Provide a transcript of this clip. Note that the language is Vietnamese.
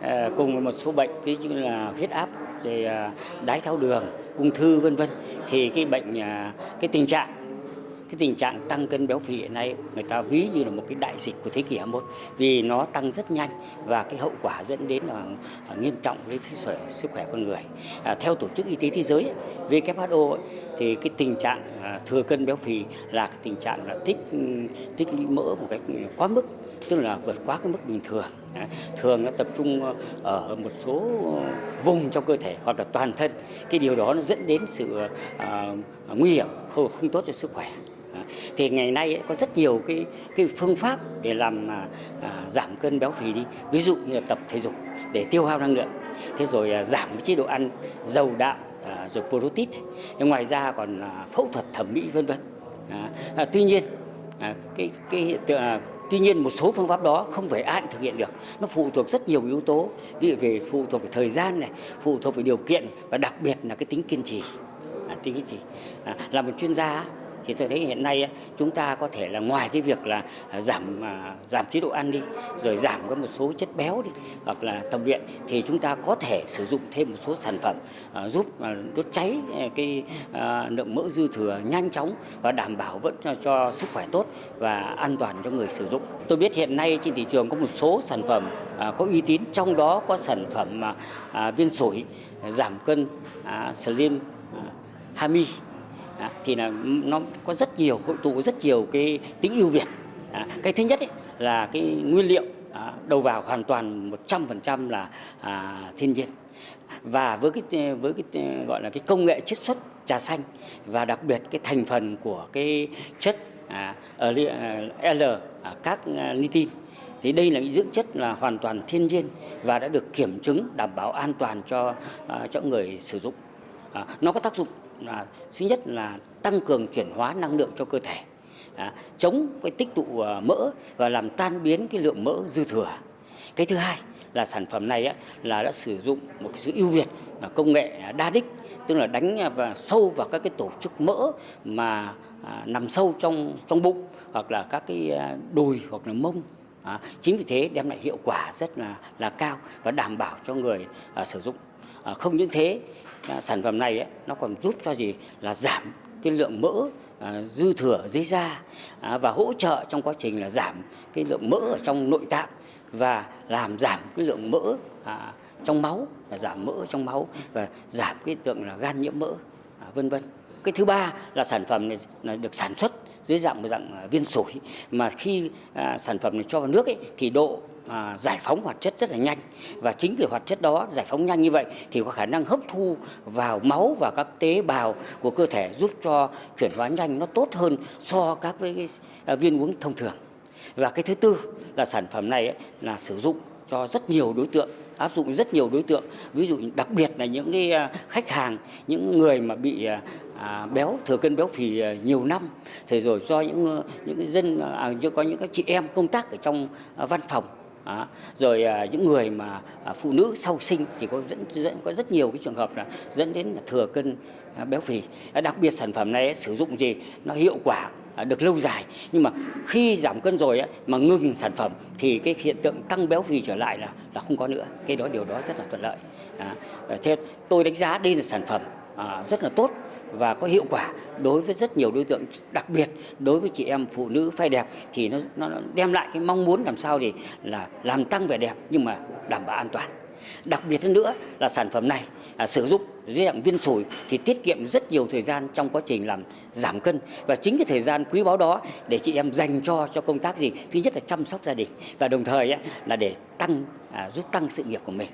Ờ, cùng với một số bệnh, ví dụ như là huyết áp, rồi ờ, đái tháo đường, ung thư, vân vân. Thì cái bệnh ờ, cái tình trạng cái tình trạng tăng cân béo phì hiện nay người ta ví như là một cái đại dịch của thế kỷ 21 vì nó tăng rất nhanh và cái hậu quả dẫn đến là à, nghiêm trọng với sức khỏe, con người. À, theo tổ chức y tế thế giới WHO ấy, thì cái tình trạng à, thừa cân béo phì là cái tình trạng là tích ừ, tích lũy mỡ một cách quá mức tức là vượt quá cái mức bình thường. Thường nó tập trung ờ, ở một số vùng trong cơ thể hoặc là toàn thân. Cái điều đó nó dẫn đến sự uh, nguy hiểm không, không tốt cho sức khỏe thì ngày nay có rất nhiều cái cái phương pháp để làm à, à, giảm cân béo phì đi. Ví dụ như là tập thể dục để tiêu hao năng lượng. Thế rồi à, giảm cái chế độ ăn dầu đạm à, rồi protein. Ngoài ra còn à, phẫu thuật thẩm mỹ vân vân. À, à, tuy nhiên à, cái cái hiện tượng à, tuy nhiên một số phương pháp đó không phải ai cũng thực hiện được. Nó phụ thuộc rất nhiều yếu tố. Ví dụ về phụ thuộc về thời gian này phụ thuộc về điều kiện và đặc biệt là cái tính kiên trì. À, tính kiên trì. À, là một chuyên gia thì tôi thấy hiện nay chúng ta có thể là ngoài cái việc là à, giảm à, giảm chế độ ăn đi rồi giảm có một số chất béo đi hoặc là tập luyện thì chúng ta có thể sử dụng thêm một số sản phẩm à, giúp đốt cháy cái lượng mỡ dư thừa nhanh chóng và đảm bảo vẫn cho, cho sức khỏe tốt và an toàn cho người sử dụng. Tôi biết hiện nay trên thị trường có một số sản phẩm có uy tín trong đó có sản phẩm viên sủi giảm cân Slim Hami à, thì là nó có rất nhiều hội tụ rất nhiều cái tính ưu việt. À, cái thứ nhất ấy, là cái nguyên liệu à, đầu vào hoàn toàn 100% là à, thiên nhiên. Và với cái với cái gọi là cái công nghệ chiết xuất trà xanh và đặc biệt cái thành phần của cái chất à, à L à, các à, nitin thì đây là những dưỡng chất là hoàn toàn thiên nhiên và đã được kiểm chứng đảm bảo an toàn cho à, cho người sử dụng. À, nó có tác dụng là thứ nhất là tăng cường chuyển hóa năng lượng cho cơ thể à, chống cái tích tụ à, mỡ và làm tan biến cái lượng mỡ dư thừa. Cái thứ hai là sản phẩm này á, là đã sử dụng một cái sự ưu việt là công nghệ đa đích tức là đánh và sâu vào các cái tổ chức mỡ mà à, nằm sâu trong trong bụng hoặc là các cái à, đùi hoặc là mông à, chính vì thế đem lại hiệu quả rất là là cao và đảm bảo cho người à, sử dụng. Ờ, không những thế à, sản phẩm này ấy, nó còn giúp cho gì? Là giảm cái lượng mỡ à, dư thừa dưới da à, và hỗ trợ trong quá trình là giảm cái lượng mỡ ở trong nội tạng và làm giảm cái lượng mỡ à, trong máu là giảm mỡ trong máu và giảm cái tượng là gan nhiễm mỡ à, vân vân. Cái thứ ba là sản phẩm này là được sản xuất dưới dạng một dạng à, viên sủi. Mà khi à, sản phẩm này cho vào nước ấy, thì độ à, giải phóng hoạt chất rất là nhanh. Và chính vì hoạt chất đó giải phóng nhanh như vậy thì có khả năng hấp thu vào máu và các tế bào của cơ thể giúp cho chuyển hóa nhanh nó tốt hơn so các với cái, à, viên uống thông thường. Và cái thứ tư là sản phẩm này ấy, là sử dụng cho rất nhiều đối tượng áp dụng rất nhiều đối tượng. Ví dụ đặc biệt là những cái à, khách hàng những người mà bị à, à béo thừa cân béo phì nhiều năm. Thì rồi do những những cái dân à, có những các chị em công tác ở trong văn phòng À, rồi à, những người mà à, phụ nữ sau sinh thì có dẫn, dẫn có rất nhiều cái trường hợp là dẫn đến là thừa cân à, béo phì. À, đặc biệt sản phẩm này sử dụng gì nó hiệu quả à, được lâu dài nhưng mà khi giảm cân rồi ấy, mà ngừng sản phẩm thì cái hiện tượng tăng béo phì trở lại là là không có nữa. Cái đó điều đó rất là thuận lợi. À, thế tôi đánh giá đây là sản phẩm à, rất là tốt và có hiệu quả đối với rất nhiều đối tượng đặc biệt đối với chị em phụ nữ phai đẹp thì nó, nó đem lại cái mong muốn làm sao thì là làm tăng vẻ đẹp nhưng mà đảm bảo an toàn. Đặc biệt hơn nữa là sản phẩm này à, sử dụng dưới dạng viên sủi thì tiết kiệm rất nhiều thời gian trong quá trình làm giảm cân. Và chính cái thời gian quý báu đó để chị em dành cho cho công tác gì thứ nhất là chăm sóc gia đình và đồng thời ấy, là để tăng à, giúp tăng sự nghiệp của mình.